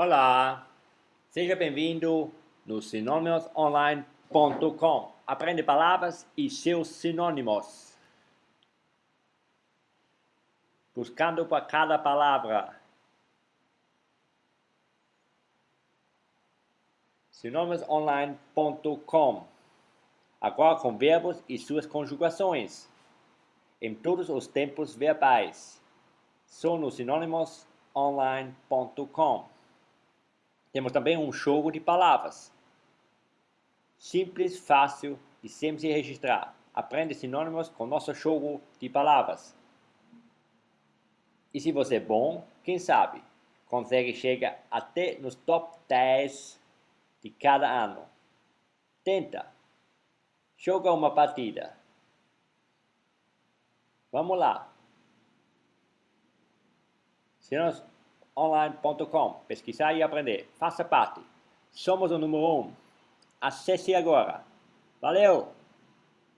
Olá, seja bem-vindo no sinônimosonline.com. Aprende palavras e seus sinônimos. Buscando para cada palavra. sinônimosonline.com Agora com verbos e suas conjugações. Em todos os tempos verbais. Só no sinônimosonline.com temos também um jogo de palavras. Simples, fácil e sempre se registrar. Aprende sinônimos com nosso jogo de palavras. E se você é bom, quem sabe, consegue chegar até nos top 10 de cada ano. Tenta. Joga uma partida. Vamos lá. Sinônimos online.com. Pesquisar e aprender. Faça parte. Somos o número 1. Um. Acesse agora. Valeu!